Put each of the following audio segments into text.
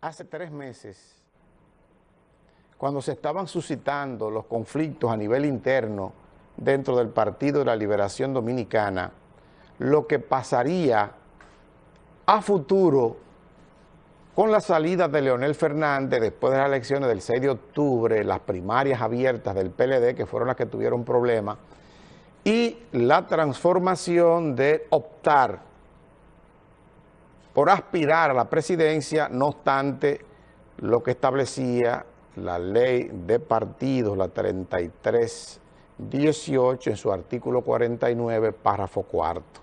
hace tres meses, cuando se estaban suscitando los conflictos a nivel interno dentro del Partido de la Liberación Dominicana, lo que pasaría a futuro con la salida de Leonel Fernández después de las elecciones del 6 de octubre, las primarias abiertas del PLD, que fueron las que tuvieron problemas, y la transformación de optar por aspirar a la presidencia, no obstante lo que establecía la ley de partidos, la 3318, en su artículo 49, párrafo cuarto.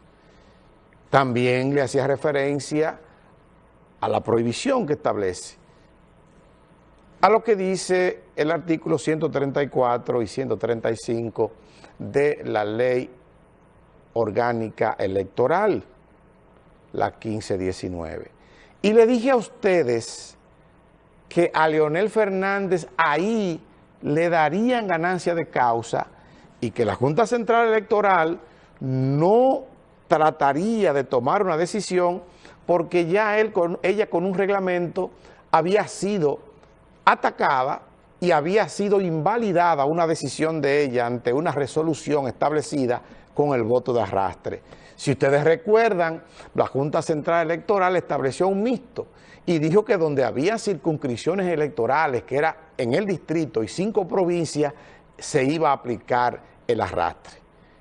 También le hacía referencia a la prohibición que establece, a lo que dice el artículo 134 y 135 de la ley orgánica electoral, la 1519. Y le dije a ustedes que a Leonel Fernández ahí le darían ganancia de causa y que la Junta Central Electoral no trataría de tomar una decisión porque ya ella con un reglamento había sido atacada y había sido invalidada una decisión de ella ante una resolución establecida con el voto de arrastre. Si ustedes recuerdan, la Junta Central Electoral estableció un mixto y dijo que donde había circunscripciones electorales, que era en el distrito y cinco provincias, se iba a aplicar el arrastre.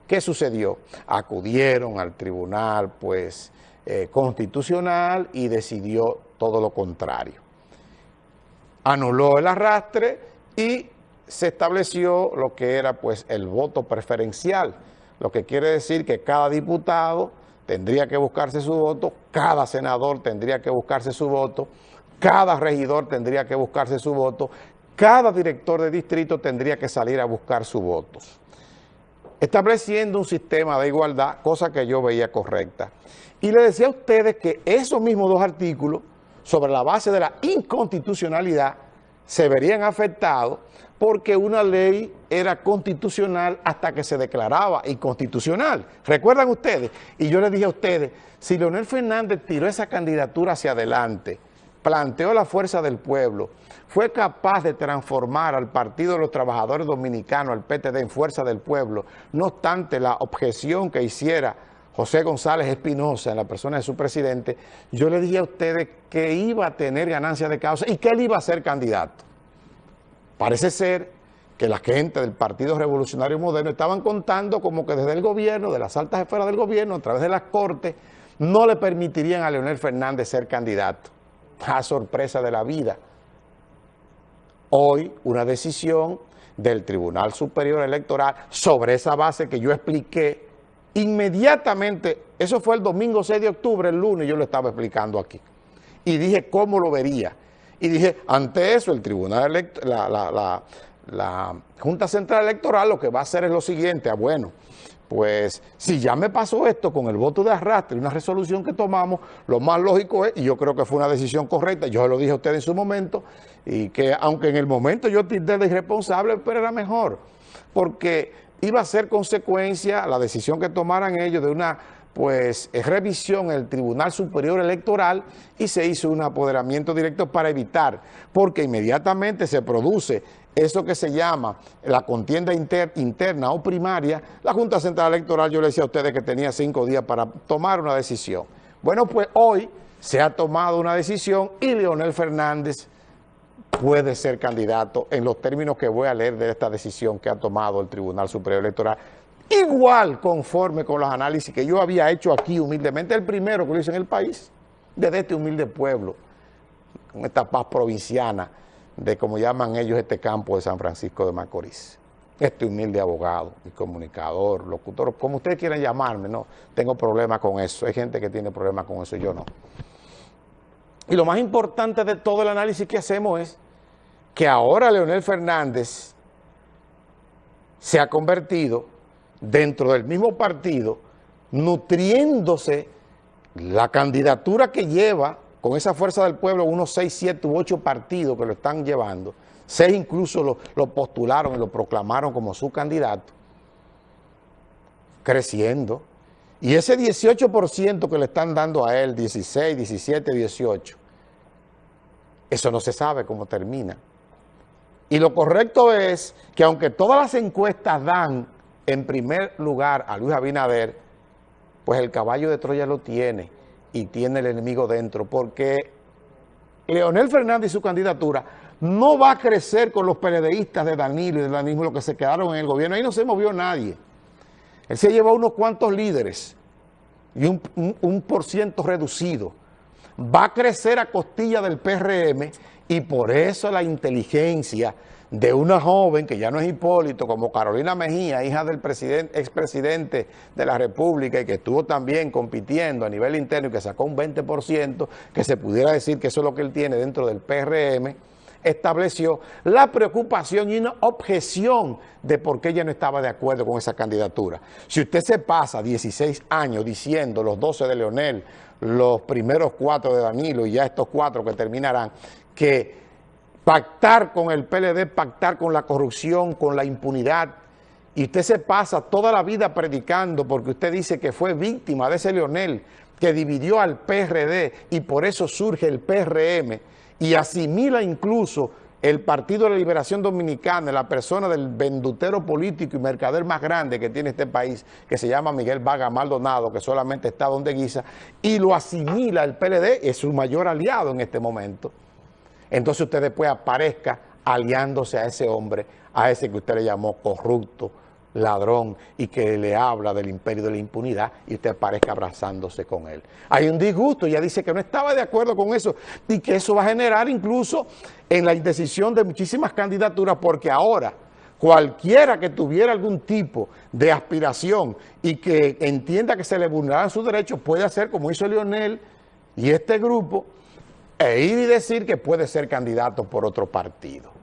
¿Qué sucedió? Acudieron al tribunal pues, eh, constitucional y decidió todo lo contrario. Anuló el arrastre y se estableció lo que era pues, el voto preferencial, lo que quiere decir que cada diputado tendría que buscarse su voto, cada senador tendría que buscarse su voto, cada regidor tendría que buscarse su voto, cada director de distrito tendría que salir a buscar sus votos estableciendo un sistema de igualdad, cosa que yo veía correcta. Y le decía a ustedes que esos mismos dos artículos, sobre la base de la inconstitucionalidad, se verían afectados porque una ley era constitucional hasta que se declaraba inconstitucional. ¿Recuerdan ustedes? Y yo les dije a ustedes, si Leonel Fernández tiró esa candidatura hacia adelante, planteó la fuerza del pueblo, fue capaz de transformar al Partido de los Trabajadores Dominicanos, al PTD, en fuerza del pueblo, no obstante la objeción que hiciera José González Espinosa en la persona de su presidente, yo le dije a ustedes que iba a tener ganancia de causa y que él iba a ser candidato. Parece ser que la gente del Partido Revolucionario Moderno estaban contando como que desde el gobierno, de las altas esferas del gobierno, a través de las cortes, no le permitirían a Leonel Fernández ser candidato a sorpresa de la vida. Hoy una decisión del Tribunal Superior Electoral sobre esa base que yo expliqué inmediatamente, eso fue el domingo 6 de octubre, el lunes yo lo estaba explicando aquí, y dije cómo lo vería. Y dije, ante eso el Tribunal, la, la, la Junta Central Electoral lo que va a hacer es lo siguiente, ah, bueno, pues si ya me pasó esto con el voto de arrastre una resolución que tomamos, lo más lógico es, y yo creo que fue una decisión correcta, yo se lo dije a ustedes en su momento, y que aunque en el momento yo te de irresponsable, pero era mejor, porque iba a ser consecuencia la decisión que tomaran ellos de una pues revisión en el Tribunal Superior Electoral y se hizo un apoderamiento directo para evitar, porque inmediatamente se produce eso que se llama la contienda interna o primaria, la Junta Central Electoral, yo le decía a ustedes que tenía cinco días para tomar una decisión. Bueno, pues hoy se ha tomado una decisión y Leonel Fernández puede ser candidato en los términos que voy a leer de esta decisión que ha tomado el Tribunal Superior Electoral, igual conforme con los análisis que yo había hecho aquí humildemente, el primero que lo hice en el país, desde este humilde pueblo, con esta paz provinciana, de como llaman ellos este campo de San Francisco de Macorís. Este humilde abogado y comunicador, locutor, como ustedes quieran llamarme, no tengo problema con eso. Hay gente que tiene problemas con eso, yo no. Y lo más importante de todo el análisis que hacemos es que ahora Leonel Fernández se ha convertido dentro del mismo partido, nutriéndose la candidatura que lleva con esa fuerza del pueblo, unos seis, siete u ocho partidos que lo están llevando, seis incluso lo, lo postularon y lo proclamaron como su candidato, creciendo, Y ese 18% que le están dando a él, 16, 17, 18, eso no se sabe cómo termina. Y lo correcto es que aunque todas las encuestas dan en primer lugar a Luis Abinader, pues el caballo de Troya lo tiene y tiene el enemigo dentro, porque Leonel Fernández y su candidatura no va a crecer con los PLDistas de Danilo y de Danilo, los que se quedaron en el gobierno. Ahí no se movió nadie. Él se llevó unos cuantos líderes y un, un por ciento reducido. Va a crecer a costilla del PRM y por eso la inteligencia de una joven que ya no es Hipólito, como Carolina Mejía, hija del expresidente de la República y que estuvo también compitiendo a nivel interno y que sacó un 20%, que se pudiera decir que eso es lo que él tiene dentro del PRM, estableció la preocupación y una objeción de por qué ella no estaba de acuerdo con esa candidatura. Si usted se pasa 16 años diciendo los 12 de Leonel, los primeros cuatro de Danilo y ya estos cuatro que terminarán, que pactar con el PLD, pactar con la corrupción, con la impunidad, y usted se pasa toda la vida predicando porque usted dice que fue víctima de ese Leonel que dividió al PRD y por eso surge el PRM y asimila incluso el Partido de la Liberación Dominicana, la persona del vendutero político y mercader más grande que tiene este país, que se llama Miguel Vaga Maldonado, que solamente está donde guisa, y lo asimila el PLD, es su mayor aliado en este momento. Entonces usted después aparezca aliándose a ese hombre, a ese que usted le llamó corrupto, ladrón y que le habla del imperio de la impunidad y usted aparezca abrazándose con él. Hay un disgusto, ella dice que no estaba de acuerdo con eso y que eso va a generar incluso en la indecisión de muchísimas candidaturas porque ahora cualquiera que tuviera algún tipo de aspiración y que entienda que se le vulneran sus derechos puede hacer como hizo Lionel y este grupo e ir y decir que puede ser candidato por otro partido.